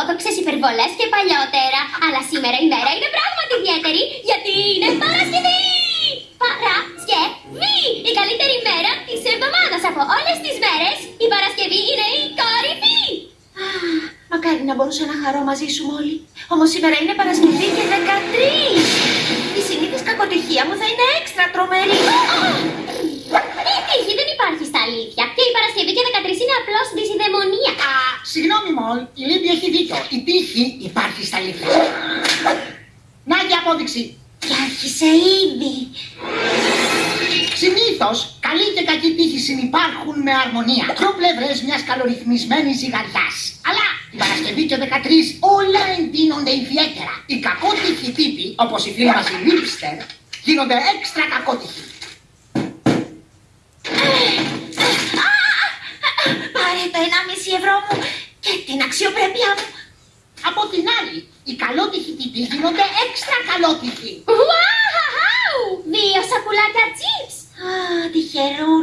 ορθόδοξες υπερβολές και παλιότερα. Αλλά σήμερα η μέρα είναι πράγματι ιδιαίτερη, γιατί είναι Παρασκευή! Παρασκευή! Η καλύτερη μέρα της εβδομάδας από όλες τις μέρες. Η Παρασκευή είναι η κορυφή! Μακάρι να μπορούσα να χαρώ μαζί σου όλοι. Όμως σήμερα είναι Παρασκευή και 13. Η συνήθις κακοτυχία μου θα είναι έξτρα τρομερή. Η τύχη δεν υπάρχει στα αλήθεια. Και η Παρασκευή και 13 είναι απλώς δυσιδαιμονία. Α, συγγνώμη Μολ, η Λίμπη έχει δίκιο. Η τύχη υπάρχει στα αλήθεια. Να και απόδειξη. Και άρχισε ήδη. Συνήθως, καλή και κακή τύχη συνυπάρχουν με αρμονία. Δυο πλευρές μιας καλορυθμισμένης ζυγαριάς. Αλλά την Παρασκευή και 13 όλα εντείνονται ιδιαίτερα. Οι κακότυχοι τύποι, όπως οι φίλοι μας οι Λίπστερ, γίνονται έξτρα κακότυχοι. Πάρε το 1,5 ευρώ μου και την αξιοπρέπειά μου. Από την άλλη, οι καλότυχοι τύποι γίνονται έξτρα καλότυχοι. Ουάου! Δύο σακουλάκια chips. Α, τυχερού